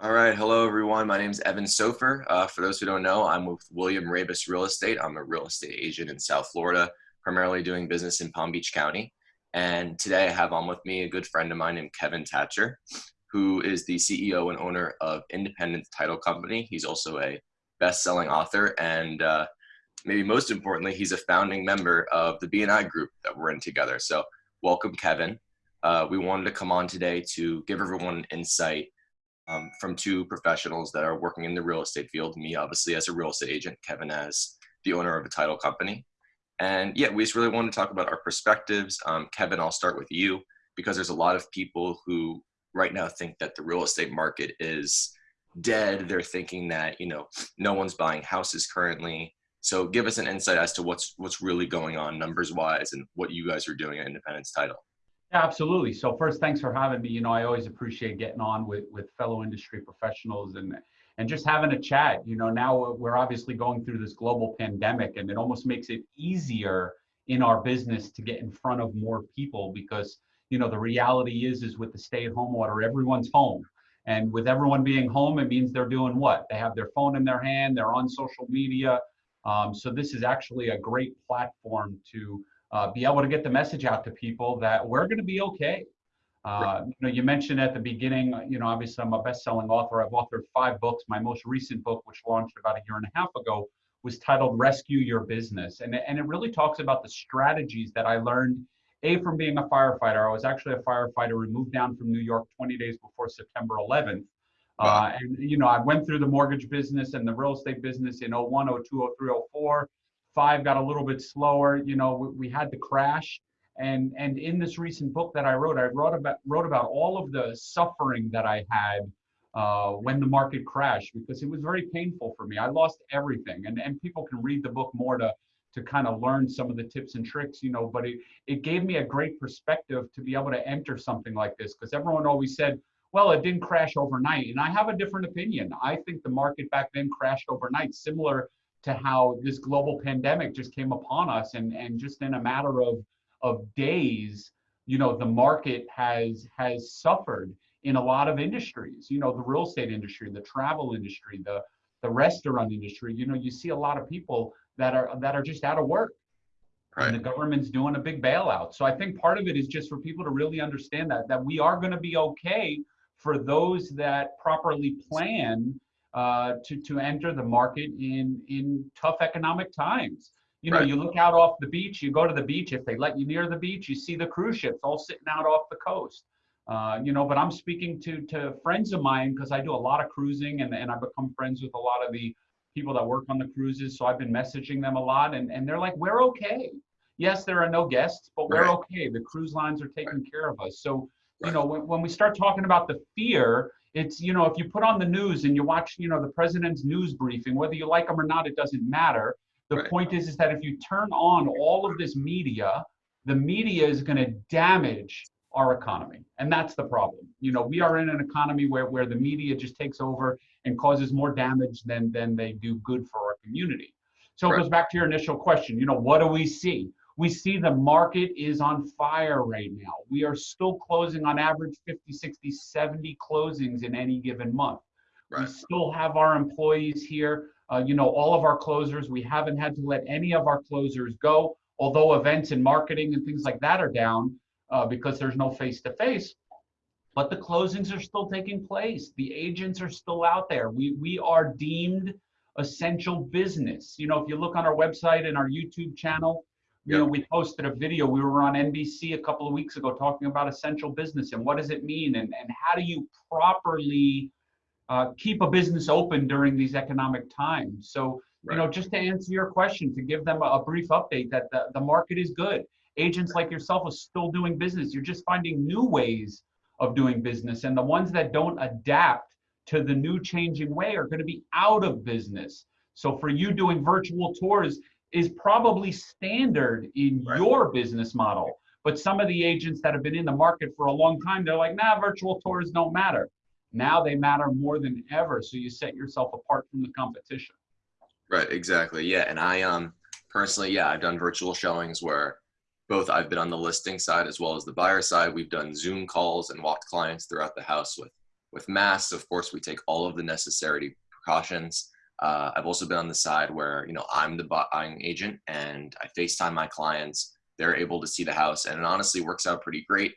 All right. Hello, everyone. My name is Evan Sofer. Uh, for those who don't know, I'm with William Raveis Real Estate. I'm a real estate agent in South Florida, primarily doing business in Palm Beach County. And today I have on with me a good friend of mine named Kevin Thatcher, who is the CEO and owner of Independence Title Company. He's also a best-selling author, and uh, maybe most importantly, he's a founding member of the BNI group that we're in together. So, welcome, Kevin. Uh, we wanted to come on today to give everyone an insight um, from two professionals that are working in the real estate field. Me, obviously, as a real estate agent, Kevin, as the owner of a title company. And yeah, we just really want to talk about our perspectives. Um, Kevin, I'll start with you because there's a lot of people who right now think that the real estate market is dead. They're thinking that you know no one's buying houses currently. So give us an insight as to what's what's really going on numbers wise and what you guys are doing at Independence Title. Yeah, absolutely. So first, thanks for having me. You know, I always appreciate getting on with with fellow industry professionals and and just having a chat. You know, now we're obviously going through this global pandemic, and it almost makes it easier in our business to get in front of more people because you know the reality is is with the stay-at-home order, everyone's home. And with everyone being home, it means they're doing what? They have their phone in their hand, they're on social media. Um, so this is actually a great platform to uh, be able to get the message out to people that we're going to be okay. Uh, you know, you mentioned at the beginning, you know, obviously I'm a best-selling author. I've authored five books. My most recent book, which launched about a year and a half ago, was titled Rescue Your Business. And, and it really talks about the strategies that I learned, A, from being a firefighter. I was actually a firefighter and moved down from New York 20 days before September 11th. Wow. Uh, and, you know, I went through the mortgage business and the real estate business in 01, 02, 03, 04 five got a little bit slower. You know, we, we had the crash. And, and in this recent book that I wrote, I wrote about, wrote about all of the suffering that I had uh, when the market crashed because it was very painful for me. I lost everything. And, and people can read the book more to, to kind of learn some of the tips and tricks, you know, but it, it gave me a great perspective to be able to enter something like this because everyone always said, well, it didn't crash overnight. And I have a different opinion. I think the market back then crashed overnight, similar to how this global pandemic just came upon us. And and just in a matter of of days you know the market has has suffered in a lot of industries you know the real estate industry the travel industry the the restaurant industry. You know you see a lot of people that are that are just out of work. Right. and the government's doing a big bailout. So i think part of it is just for people to really understand that that we are going to be okay for those that properly plan uh, to, to enter the market in, in tough economic times. You know, right. you look out off the beach, you go to the beach, if they let you near the beach, you see the cruise ships all sitting out off the coast. Uh, you know, but I'm speaking to, to friends of mine because I do a lot of cruising and, and I've become friends with a lot of the people that work on the cruises. So I've been messaging them a lot and, and they're like, we're okay. Yes, there are no guests, but we're right. okay. The cruise lines are taking right. care of us. So, you know, when, when we start talking about the fear, it's you know if you put on the news and you watch you know the president's news briefing whether you like them or not it doesn't matter. The right. point is is that if you turn on all of this media the media is going to damage our economy and that's the problem. You know we are in an economy where, where the media just takes over and causes more damage than than they do good for our community. So right. it goes back to your initial question you know what do we see we see the market is on fire right now. We are still closing on average 50, 60, 70 closings in any given month. Right. We still have our employees here. Uh, you know, all of our closers, we haven't had to let any of our closers go, although events and marketing and things like that are down uh, because there's no face to face. But the closings are still taking place. The agents are still out there. We, we are deemed essential business. You know, if you look on our website and our YouTube channel, you know, we posted a video. We were on NBC a couple of weeks ago talking about essential business and what does it mean and, and how do you properly uh, keep a business open during these economic times. So, right. you know, just to answer your question, to give them a, a brief update that the, the market is good. Agents like yourself are still doing business. You're just finding new ways of doing business. And the ones that don't adapt to the new changing way are going to be out of business. So for you doing virtual tours, is probably standard in right. your business model. But some of the agents that have been in the market for a long time, they're like, nah, virtual tours don't matter. Now they matter more than ever. So you set yourself apart from the competition. Right, exactly. Yeah. And I um personally, yeah, I've done virtual showings where both I've been on the listing side as well as the buyer side. We've done Zoom calls and walked clients throughout the house with with masks, of course, we take all of the necessary precautions. Uh, I've also been on the side where you know I'm the buying agent and I FaceTime my clients. They're able to see the house, and it honestly works out pretty great.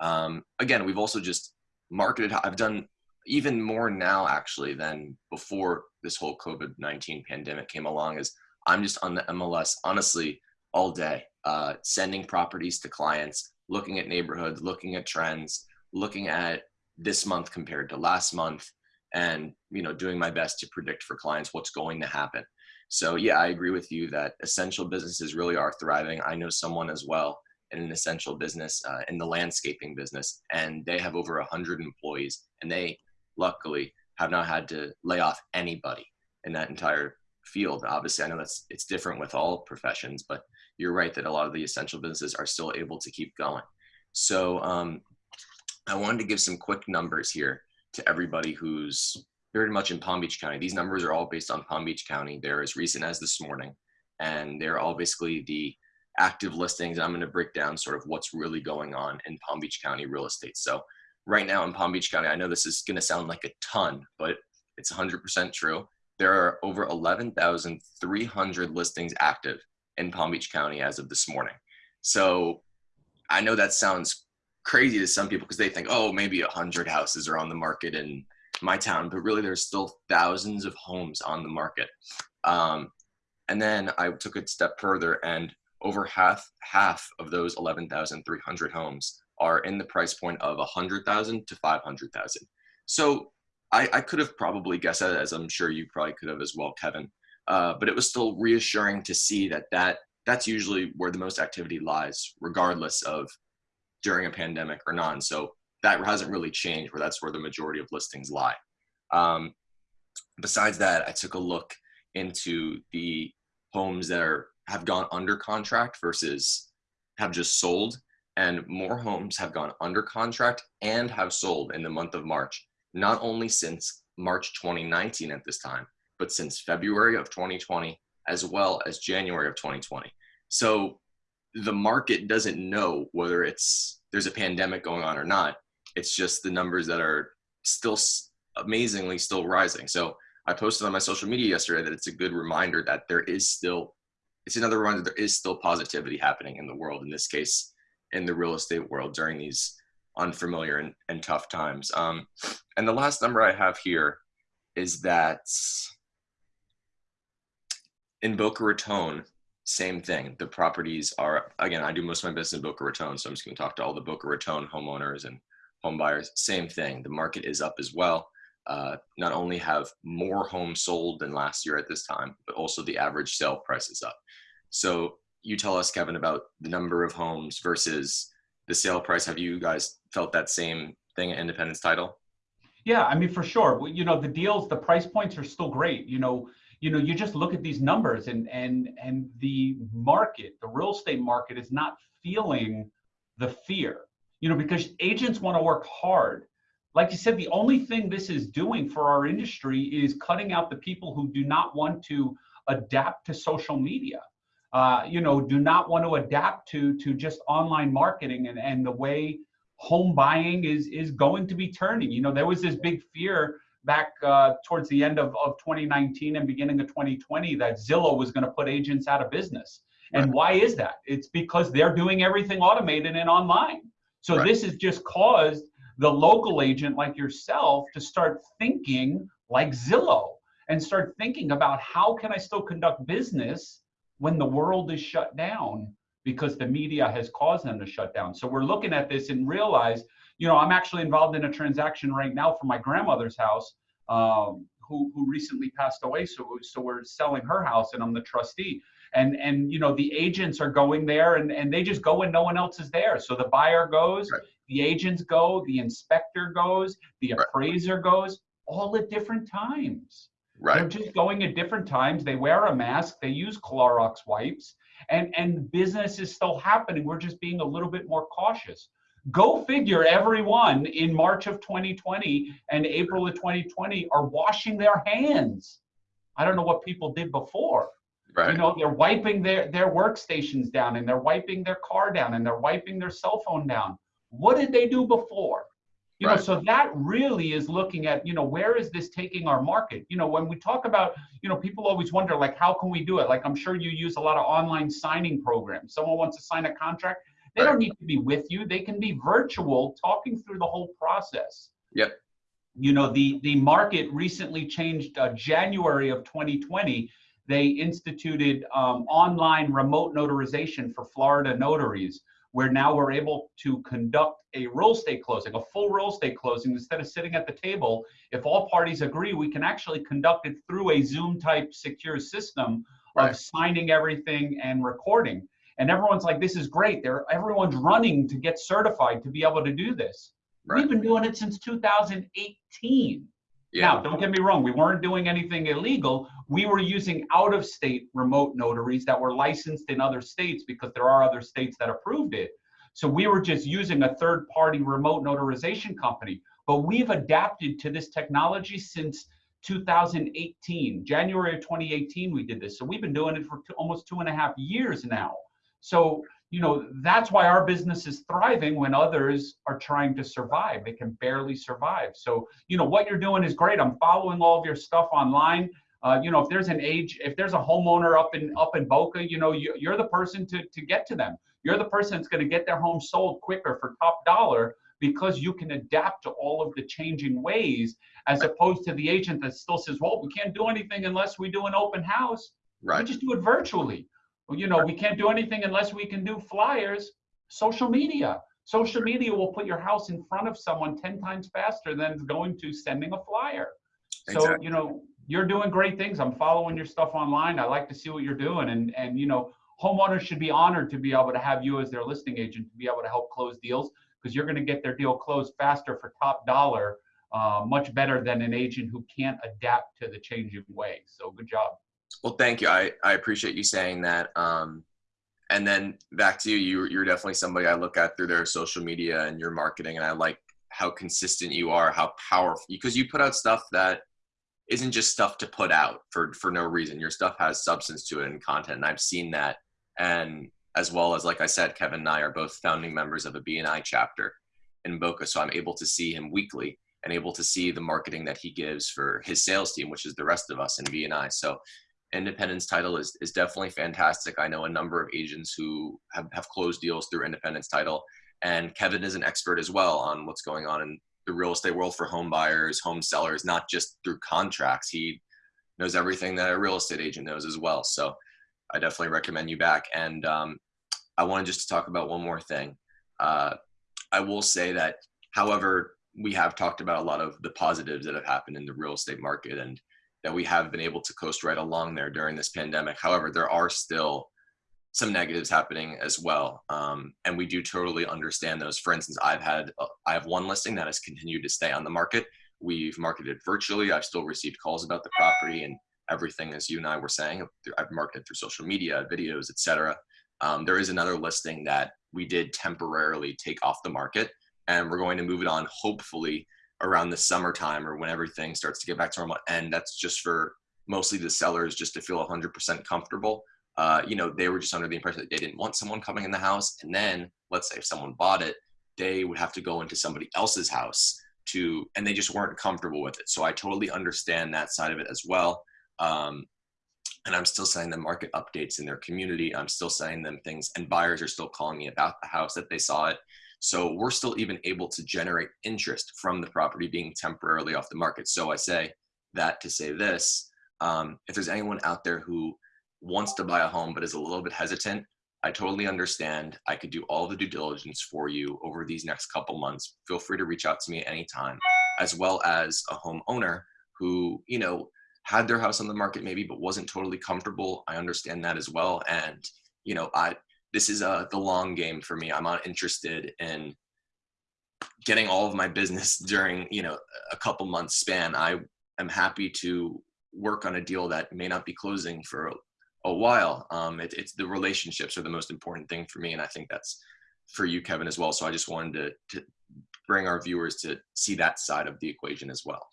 Um, again, we've also just marketed. I've done even more now actually than before this whole COVID nineteen pandemic came along. Is I'm just on the MLS honestly all day, uh, sending properties to clients, looking at neighborhoods, looking at trends, looking at this month compared to last month and you know doing my best to predict for clients what's going to happen. So yeah i agree with you that essential businesses really are thriving. I know someone as well in an essential business uh, in the landscaping business and they have over 100 employees and they luckily have not had to lay off anybody in that entire field. Obviously i know that's it's different with all professions but you're right that a lot of the essential businesses are still able to keep going. So um, I wanted to give some quick numbers here to everybody who's very much in Palm Beach County. These numbers are all based on Palm Beach County. They're as recent as this morning, and they're all basically the active listings. I'm going to break down sort of what's really going on in Palm Beach County real estate. So, right now in Palm Beach County, I know this is going to sound like a ton, but it's 100% true. There are over 11,300 listings active in Palm Beach County as of this morning. So, I know that sounds crazy to some people because they think, oh, maybe a hundred houses are on the market in my town, but really there's still thousands of homes on the market. Um, and then I took it a step further, and over half half of those 11,300 homes are in the price point of 100,000 to 500,000. So I, I, could have probably guessed that, as I'm sure you probably could have as well, Kevin. Uh, but it was still reassuring to see that that that's usually where the most activity lies, regardless of during a pandemic or not. So that hasn't really changed where that's where the majority of listings lie. Um, besides that, I took a look into the homes that are have gone under contract versus have just sold and more homes have gone under contract and have sold in the month of March, not only since March 2019 at this time, but since February of 2020, as well as January of 2020. So the market doesn't know whether it's there's a pandemic going on or not. It's just the numbers that are still amazingly still rising. So I posted on my social media yesterday that it's a good reminder that there is still it's another reminder there is still positivity happening in the world. In this case, in the real estate world during these unfamiliar and, and tough times. Um, and the last number I have here is that in Boca Raton, same thing. The properties are again. I do most of my business in Boca Raton, so I'm just going to talk to all the Boca Raton homeowners and home buyers. Same thing. The market is up as well. Uh, not only have more homes sold than last year at this time, but also the average sale price is up. So you tell us, Kevin, about the number of homes versus the sale price. Have you guys felt that same thing at Independence Title? Yeah, I mean, for sure. You know, the deals, the price points are still great. You know, you know you just look at these numbers and and and the market the real estate market is not feeling the fear you know because agents want to work hard like you said the only thing this is doing for our industry is cutting out the people who do not want to adapt to social media uh, you know do not want to adapt to to just online marketing and and the way home buying is is going to be turning you know there was this big fear back uh, towards the end of, of 2019 and beginning of 2020 that Zillow was going to put agents out of business. Right. And why is that? It's because they're doing everything automated and online. So right. this has just caused the local agent like yourself to start thinking like Zillow and start thinking about how can I still conduct business when the world is shut down because the media has caused them to shut down. So we're looking at this and realize you know, I'm actually involved in a transaction right now for my grandmother's house, um, who who recently passed away. So so we're selling her house, and I'm the trustee. And and you know, the agents are going there, and and they just go when no one else is there. So the buyer goes, right. the agents go, the inspector goes, the appraiser right. goes, all at different times. Right. They're just going at different times. They wear a mask. They use Clorox wipes, and and business is still happening. We're just being a little bit more cautious. Go figure, everyone in March of 2020 and April of 2020 are washing their hands. I don't know what people did before. Right. You know, they're wiping their, their workstations down and they're wiping their car down and they're wiping their cell phone down. What did they do before? You right. know, so that really is looking at, you know, where is this taking our market? You know, when we talk about, you know, people always wonder, like, how can we do it? Like, I'm sure you use a lot of online signing programs. Someone wants to sign a contract, they right. don't need to be with you. They can be virtual, talking through the whole process. Yep. You know, the the market recently changed. Uh, January of 2020, they instituted um, online remote notarization for Florida notaries where now we're able to conduct a real estate closing, a full real estate closing, instead of sitting at the table. If all parties agree, we can actually conduct it through a Zoom type secure system right. of signing everything and recording. And everyone's like, this is great. They're, everyone's running to get certified to be able to do this. Right. We've been doing it since 2018. Yeah. Now, don't get me wrong, we weren't doing anything illegal. We were using out of state remote notaries that were licensed in other states because there are other states that approved it. So we were just using a third party remote notarization company. But we've adapted to this technology since 2018. January of 2018, we did this. So we've been doing it for two, almost two and a half years now. So you know that's why our business is thriving when others are trying to survive they can barely survive so you know what you're doing is great i'm following all of your stuff online uh, you know if there's an age if there's a homeowner up in up in boca you know you, you're the person to to get to them you're the person that's going to get their home sold quicker for top dollar because you can adapt to all of the changing ways as opposed to the agent that still says well we can't do anything unless we do an open house right we just do it virtually you know, we can't do anything unless we can do flyers. Social media. Social media will put your house in front of someone 10 times faster than going to sending a flyer. Exactly. So, you know, you're doing great things. I'm following your stuff online. I like to see what you're doing. And, and you know, homeowners should be honored to be able to have you as their listing agent to be able to help close deals because you're going to get their deal closed faster for top dollar, uh, much better than an agent who can't adapt to the changing ways. So good job. Well, thank you. I, I appreciate you saying that. Um, and then back to you, you, you're definitely somebody I look at through their social media and your marketing. And I like how consistent you are, how powerful, because you put out stuff that isn't just stuff to put out for, for no reason. Your stuff has substance to it and content. And I've seen that. And as well as, like I said, Kevin and I are both founding members of a BNI chapter in Boca. So I'm able to see him weekly and able to see the marketing that he gives for his sales team, which is the rest of us in BNI. So independence title is, is definitely fantastic. I know a number of agents who have, have closed deals through independence title. And Kevin is an expert as well on what's going on in the real estate world for home buyers, home sellers, not just through contracts. He knows everything that a real estate agent knows as well. So I definitely recommend you back. And um, I wanted just to talk about one more thing. Uh, I will say that, however, we have talked about a lot of the positives that have happened in the real estate market and that we have been able to coast right along there during this pandemic. However, there are still some negatives happening as well, um, and we do totally understand those. For instance, I've had uh, I have one listing that has continued to stay on the market. We've marketed virtually. I've still received calls about the property and everything, as you and I were saying. I've marketed through social media, videos, etc. Um, there is another listing that we did temporarily take off the market, and we're going to move it on, hopefully around the summertime or when everything starts to get back to normal. And that's just for mostly the sellers just to feel 100% comfortable. Uh, you know, they were just under the impression that they didn't want someone coming in the house. And then, let's say if someone bought it, they would have to go into somebody else's house to, and they just weren't comfortable with it. So I totally understand that side of it as well. Um, and I'm still sending them market updates in their community. I'm still sending them things, and buyers are still calling me about the house that they saw it. So we're still even able to generate interest from the property being temporarily off the market. So I say that to say this, um, if there's anyone out there who wants to buy a home but is a little bit hesitant, I totally understand. I could do all the due diligence for you over these next couple months. Feel free to reach out to me anytime, as well as a homeowner who, you know, had their house on the market maybe but wasn't totally comfortable. I understand that as well. And, you know, I this is uh, the long game for me. I'm not interested in getting all of my business during you know a couple months span. I am happy to work on a deal that may not be closing for a, while. Um, it, it's the relationships are the most important thing for me, and I think that's for you, Kevin, as well. So I just wanted to, to bring our viewers to see that side of the equation as well.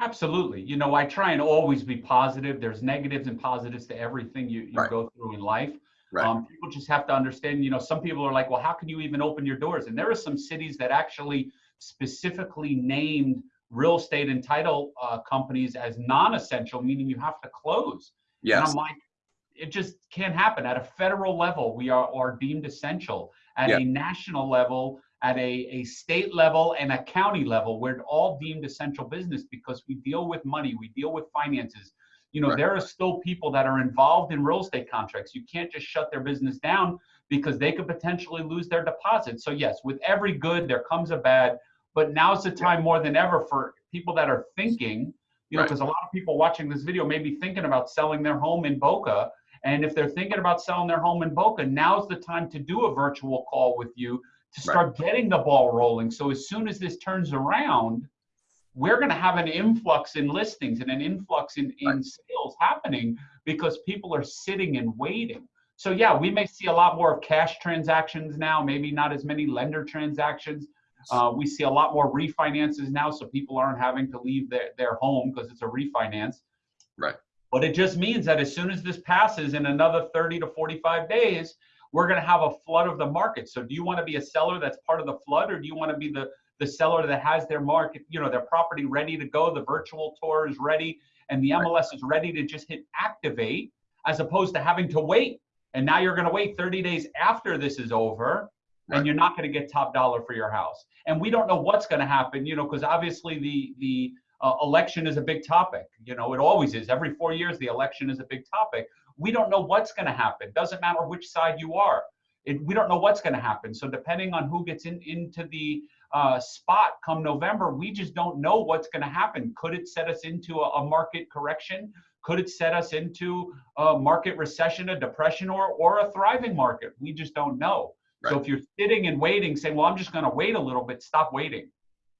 Absolutely. You know, I try and always be positive. There's negatives and positives to everything you, you right. go through in life. Right. Um, people just have to understand, you know, some people are like, well, how can you even open your doors? And there are some cities that actually specifically named real estate and title uh, companies as non-essential, meaning you have to close. Yes. And I'm like, it just can't happen. At a federal level, we are, are deemed essential. At Yeah. a national level, at a, a state level, and a county level, we're all deemed essential business because we deal with money, we deal with finances. You know, Right. there are still people that are involved in real estate contracts. You can't just shut their business down because they could potentially lose their deposit. So yes, with every good, there comes a bad. But now's the time more than ever for people that are thinking, you know, Right. because a lot of people watching this video may be thinking about selling their home in Boca. And if they're thinking about selling their home in Boca, now's the time to do a virtual call with you to Right. start getting the ball rolling. So as soon as this turns around, we're going to have an influx in listings and an influx in, in Right. sales happening because people are sitting and waiting. So yeah, we may see a lot more of cash transactions now, maybe not as many lender transactions. Uh, we see a lot more refinances now, so people aren't having to leave their, their home because it's a refinance. Right. But it just means that as soon as this passes in another 30 to 45 days, we're going to have a flood of the market. So do you want to be a seller that's part of the flood, or do you want to be the the seller that has their market, you know, their property ready to go, the virtual tour is ready, and the MLS is ready to just hit activate, as opposed to having to wait. And now you're going to wait 30 days after this is over, and you're not going to get top dollar for your house. And we don't know what's going to happen, you know, because obviously the the uh, election is a big topic. You know, it always is. Every four years, the election is a big topic. We don't know what's going to happen. Doesn't matter which side you are. It, we don't know what's going to happen. So depending on who gets in into the uh, spot come November, we just don't know what's going to happen. Could it set us into a, a market correction? Could it set us into a market recession, a depression, or or a thriving market? We just don't know. So if you're sitting and waiting, saying, "Well, I'm just going to wait a little bit," stop waiting.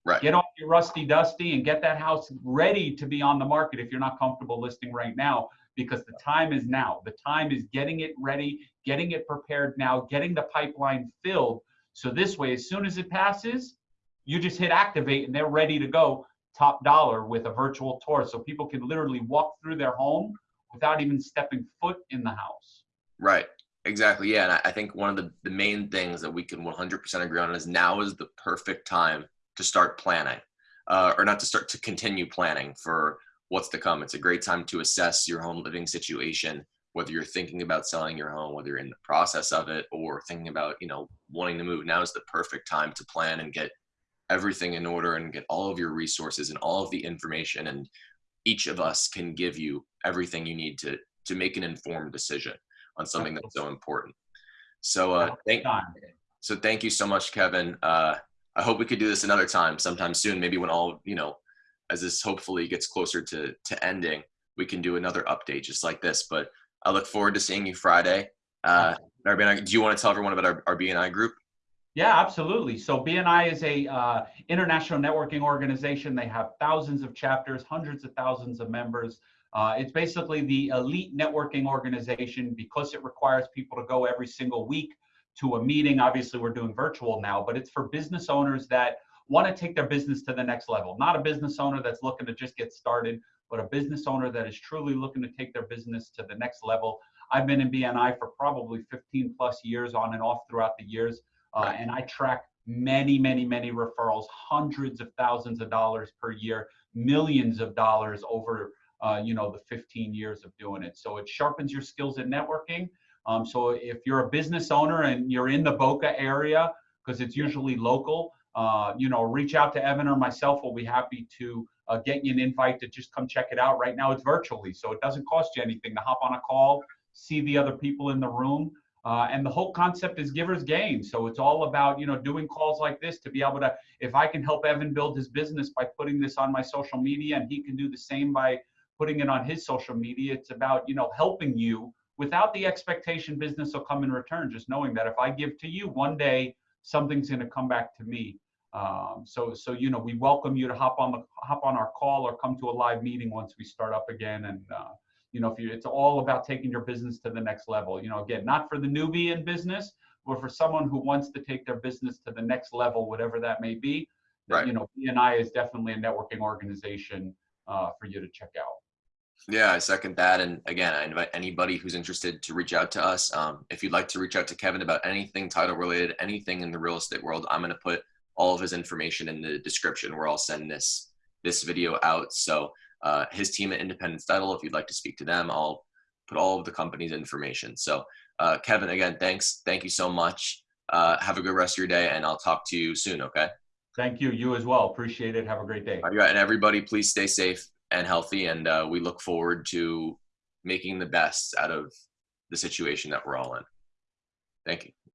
Right. Get off your rusty dusty and get that house ready to be on the market if you're not comfortable listing right now, because the time is now. The time is getting it ready, getting it prepared now, getting the pipeline filled. So this way, as soon as it passes, you just hit activate and they're ready to go top dollar with a virtual tour. So people can literally walk through their home without even stepping foot in the house. Right. Exactly. Yeah. And I- I think one of the, the main things that we can 100% agree on is now is the perfect time to start planning, uh, or not to start to continue planning for what's to come. It's a great time to assess your home living situation, whether you're thinking about selling your home, whether you're in the process of it, or thinking about, you know, wanting to move. Now is the perfect time to plan and get everything in order and get all of your resources and all of the information. And each of us can give you everything you need to to make an informed decision on something that's so important. So uh, thank so thank you so much, Kevin. Uh, I hope we could do this another time, sometime soon. Maybe when all you know, as this hopefully gets closer to to ending, we can do another update just like this. But I look forward to seeing you Friday. Uh, our BNI, do you want to tell everyone about our, our BNI group? Yeah, absolutely. So BNI is a uh, international networking organization. They have thousands of chapters, hundreds of thousands of members. Uh, it's basically the elite networking organization because it requires people to go every single week to a meeting. Obviously, we're doing virtual now, but it's for business owners that want to take their business to the next level. Not a business owner that's looking to just get started, but a business owner that is truly looking to take their business to the next level. I've been in BNI for probably 15 plus years on and off throughout the years. Uh, and I track many, many, many referrals, hundreds of thousands of dollars per year, millions of dollars over, uh, you know, the 15 years of doing it. So it sharpens your skills in networking. Um, so if you're a business owner and you're in the Boca area, because it's usually local, uh, you know, reach out to Evan or myself. We'll be happy to uh, get you an invite to just come check it out. Right now, it's virtually, so it doesn't cost you anything to hop on a call, see the other people in the room. Uh, and the whole concept is givers gain. So it's all about, you know, doing calls like this to be able to, if I can help Evan build his business by putting this on my social media and he can do the same by putting it on his social media, it's about, you know, helping you without the expectation business will come in return. Just knowing that if I give to you one day, something's going to come back to me. Um, so, so, you know, we welcome you to hop on the, hop on our call or come to a live meeting once we start up again. And, uh, you know, if you, it's all about taking your business to the next level. You know, again, not for the newbie in business, but for someone who wants to take their business to the next level, whatever that may be. Right. You know, BNI is definitely a networking organization uh, for you to check out. Yeah, I second that. And again, I invite anybody who's interested to reach out to us. Um, if you'd like to reach out to Kevin about anything title related, anything in the real estate world, I'm going to put all of his information in the description where I'll send this this video out. So uh, his team at Independence Title, if you'd like to speak to them, I'll put all of the company's information. So uh, Kevin, again, thanks. Thank you so much. Uh, have a good rest of your day, and I'll talk to you soon. Okay. Thank you. You as well. Appreciate it. Have a great day. All right, and everybody, please stay safe and healthy, and uh, we look forward to making the best out of the situation that we're all in. Thank you.